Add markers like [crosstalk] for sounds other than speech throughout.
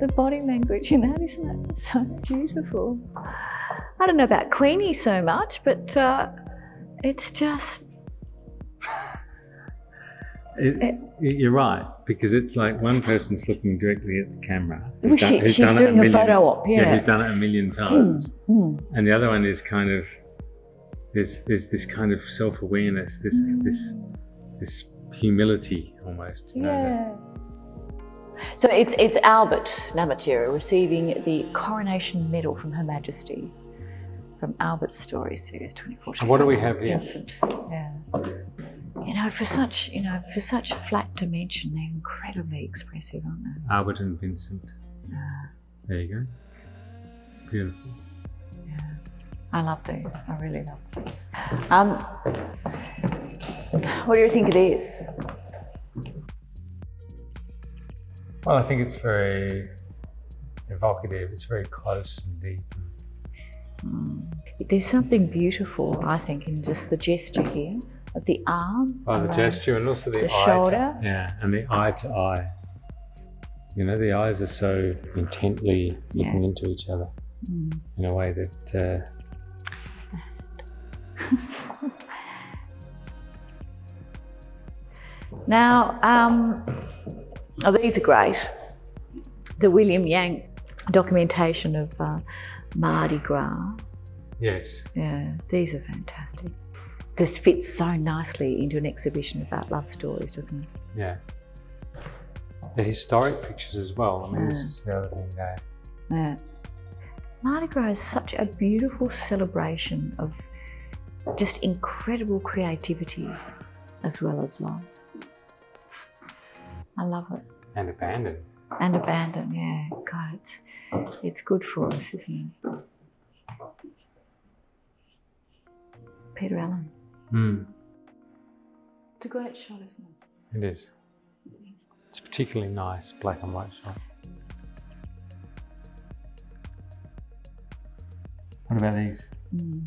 the body language in that, isn't it? So beautiful. I don't know about Queenie so much, but uh, it's just. It, it, you're right because it's like one person's looking directly at the camera. Well, she, she's doing a, million, photo op, yeah. yeah. Who's done it a million times, mm, mm. and the other one is kind of there's there's this kind of self awareness, this mm. this this humility almost. yeah. Know, so it's it's Albert Namatjira receiving the Coronation Medal from Her Majesty from Albert's Story Series 2014. what do we have here? Vincent. Yeah. You know, for such, you know, for such flat dimension, they're incredibly expressive, aren't they? Albert and Vincent. Yeah. There you go. Beautiful. Yeah. I love these. I really love these. Um, what do you think of this? Well, I think it's very evocative. It's very close and deep. Mm. There's something beautiful, I think, in just the gesture here of the arm. Oh, the gesture and also the, the shoulder. To, yeah, and the eye to eye. You know, the eyes are so intently looking yeah. into each other mm. in a way that. Uh... [laughs] now, um, oh, these are great. The William Yang documentation of uh, Mardi Gras. Yes. Yeah, these are fantastic this fits so nicely into an exhibition about love stories, doesn't it? Yeah. The historic pictures as well. I mean, yeah. this is the other thing there. Yeah. Mardi Gras is such a beautiful celebration of just incredible creativity as well as love. I love it. And abandon. And abandon, yeah. God, it's, it's good for us, isn't it? Peter Allen. Mm. It's a great shot, isn't it? It is. It's a particularly nice black and white shot. What about these? Mm.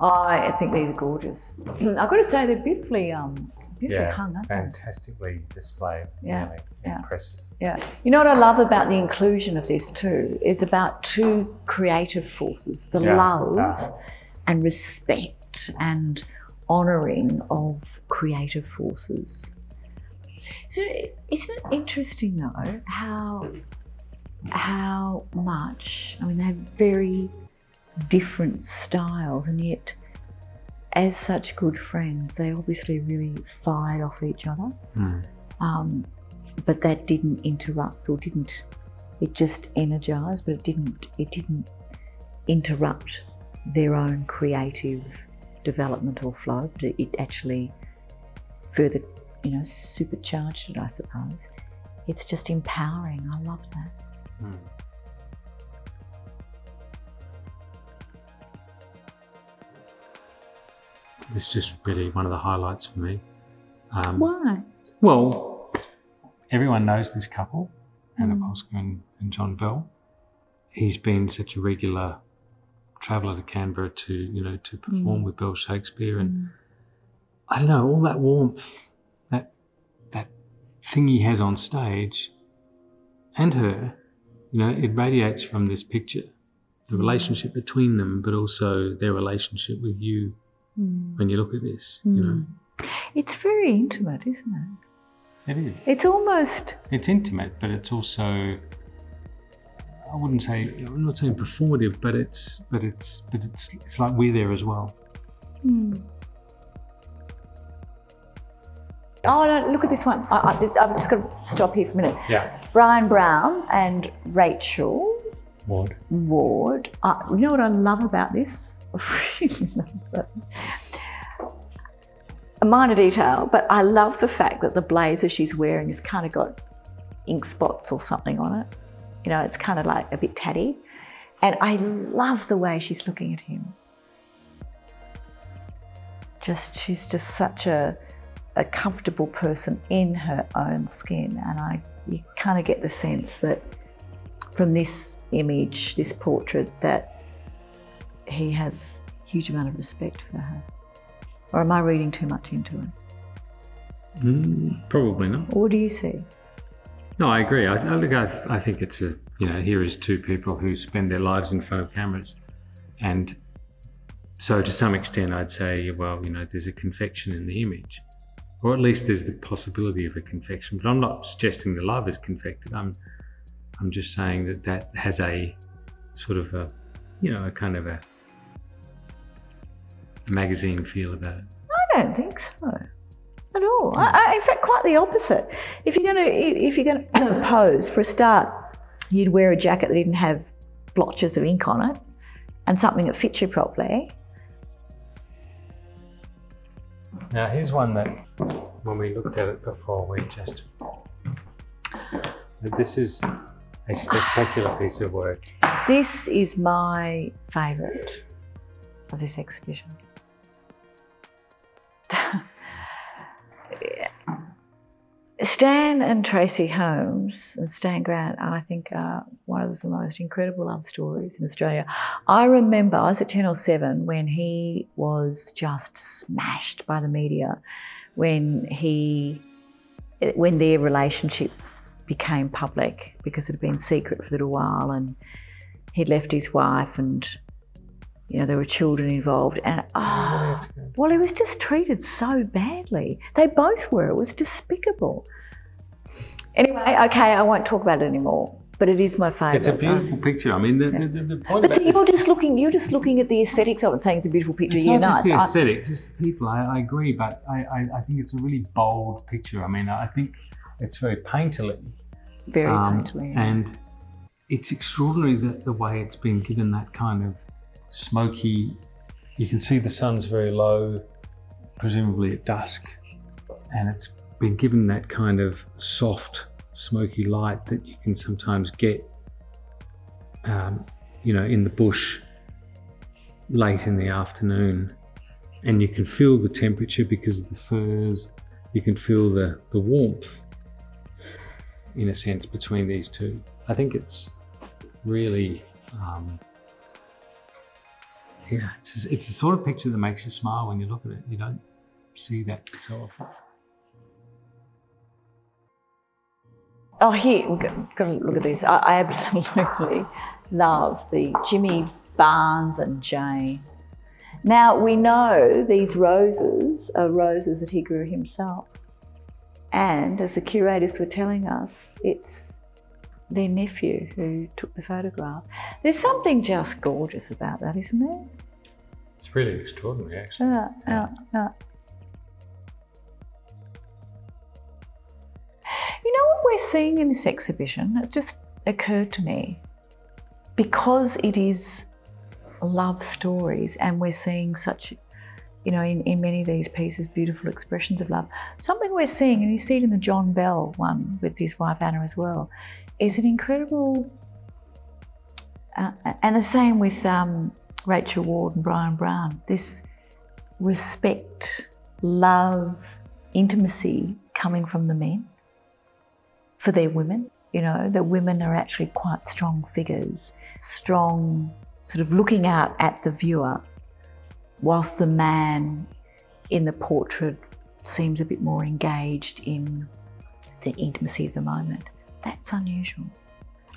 Oh, I think these are gorgeous. I've got to say they're beautifully, um, beautifully yeah, hung, fantastically displayed. Yeah, really yeah. impressive. Yeah. You know what I love about the inclusion of this too is about two creative forces: the yeah. love uh. and respect and honouring of creative forces. So isn't it interesting though how how much I mean they have very different styles and yet as such good friends they obviously really fired off each other mm. um, but that didn't interrupt or didn't it just energized but it didn't it didn't interrupt their own creative development or flow, but it actually further, you know, supercharged it, I suppose. It's just empowering. I love that. Mm. This is just really one of the highlights for me. Um, Why? Well, everyone knows this couple, Anna mm. and, and John Bell. He's been such a regular traveller to Canberra to you know to perform mm. with Bell Shakespeare, and mm. I don't know all that warmth, that that thing he has on stage, and her, you know, it radiates from this picture, the mm. relationship between them, but also their relationship with you. Mm. When you look at this, you know, mm. it's very intimate, isn't it? It is. It's almost. It's intimate, but it's also I wouldn't say I'm not saying performative, but it's but it's but it's it's like we're there as well. Hmm. Oh, no, look at this one. I, I, this, I've just got to stop here for a minute. Yeah. Bryan Brown and Rachel Ward. Ward. Uh, you know what I love about this? [laughs] a minor detail, but I love the fact that the blazer she's wearing has kind of got ink spots or something on it. You know, it's kind of like a bit tatty. And I love the way she's looking at him. Just, she's just such a, a comfortable person in her own skin. And I, you kind of get the sense that from this image, this portrait, that he has a huge amount of respect for her. Or am I reading too much into it? Mm, probably not. What do you see? No, I agree. I, I look, I, I think it's a you know here is two people who spend their lives in front of cameras, and so to some extent, I'd say, well, you know, there's a confection in the image, or at least there's the possibility of a confection. But I'm not suggesting the love is confected. I'm I'm just saying that that has a sort of a you know a kind of a magazine feel about it. I don't think so at all. I, hmm. I, in fact, quite the opposite. If you're going to if you're going [coughs] to pose for a start, you'd wear a jacket that didn't have blotches of ink on it, and something that fits you properly. Now here's one that, when we looked at it before, we just this is a spectacular piece of work. This is my favourite of this exhibition. Stan and Tracey Holmes and Stan Grant, uh, I think, are one of the most incredible love stories in Australia. I remember I was at Channel 7 when he was just smashed by the media, when he, when their relationship became public because it had been secret for a little while and he'd left his wife and you know, there were children involved, and oh, well, he was just treated so badly. They both were. It was despicable. Anyway, okay, I won't talk about it anymore. But it is my favourite. It's a beautiful picture. I mean, the, yeah. the, the point. But you're just looking. You're just looking at the aesthetics of it, saying it's a beautiful picture. It's you're not just nice. the aesthetics, it's the people. I, I agree, but I, I, I, think it's a really bold picture. I mean, I think it's very painterly. Very um, painterly. And it's extraordinary that the way it's been given that kind of smoky. You can see the sun's very low, presumably at dusk, and it's been given that kind of soft, smoky light that you can sometimes get, um, you know, in the bush late in the afternoon. And you can feel the temperature because of the firs. You can feel the, the warmth, in a sense, between these two. I think it's really um, yeah, it's, it's the sort of picture that makes you smile when you look at it. You don't see that so often. Oh, here, we've got, to look at this. I, I absolutely love the Jimmy Barnes and Jane. Now, we know these roses are roses that he grew himself. And as the curators were telling us, it's their nephew who took the photograph. There's something just gorgeous about that, isn't there? It's really extraordinary, actually. Yeah, yeah, yeah. You we're seeing in this exhibition? It just occurred to me. Because it is love stories and we're seeing such you know, in, in many of these pieces, beautiful expressions of love. Something we're seeing, and you see it in the John Bell one with his wife Anna as well, is an incredible, uh, and the same with um, Rachel Ward and Bryan Brown, this respect, love, intimacy coming from the men for their women. You know, the women are actually quite strong figures, strong, sort of looking out at the viewer, whilst the man in the portrait seems a bit more engaged in the intimacy of the moment. That's unusual.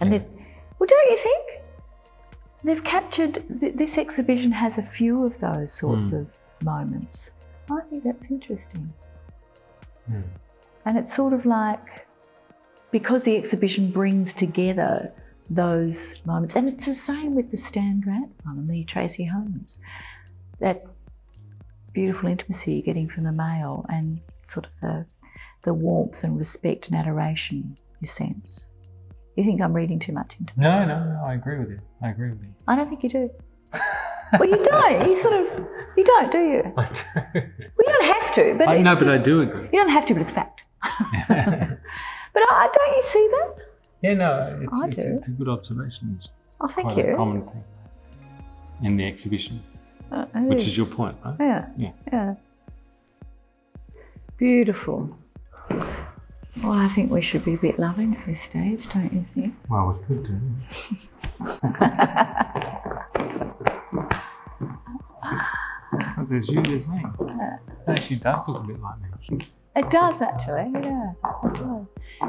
And yeah. well, don't you think? They've captured, th this exhibition has a few of those sorts mm. of moments. I think that's interesting. Mm. And it's sort of like, because the exhibition brings together those moments, and it's the same with the Stan Grant one and the Tracey Holmes, that beautiful intimacy you're getting from the male and sort of the, the warmth and respect and adoration you sense. You think I'm reading too much into No, no, no, I agree with you. I agree with you. I don't think you do. [laughs] well, you don't. You sort of, you don't, do you? I do. Well, you don't have to, but I know, but I do agree. You don't have to, but it's fact. [laughs] but I, don't you see that? Yeah, no, it's, I it's, do. it's a good observation. It's oh, thank you. A common thing in the exhibition, uh, which is your point, right? Yeah. Yeah. Yeah. Beautiful. Well, I think we should be a bit loving at this stage, don't you think? Well, we could do. but [laughs] there's you, there's me. Actually, does look a bit like me. It does actually, yeah. It does.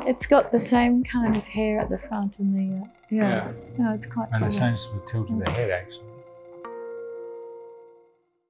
It's got the same kind of hair at the front and the uh, yeah. Yeah. No, it's quite. And the same sort of tilt of the head, actually.